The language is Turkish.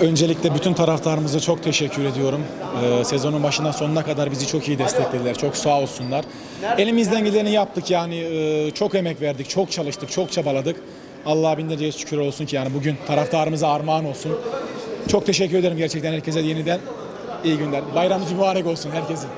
Öncelikle bütün taraftarımıza çok teşekkür ediyorum. Ee, sezonun başından sonuna kadar bizi çok iyi desteklediler. Çok sağ olsunlar. Elimizden geleni yaptık yani e, çok emek verdik, çok çalıştık, çok çabaladık. Allah'a binlerce şükür olsun ki yani bugün taraftarımıza armağan olsun. Çok teşekkür ederim gerçekten herkese yeniden. İyi günler. Bayramınız mübarek olsun herkesin.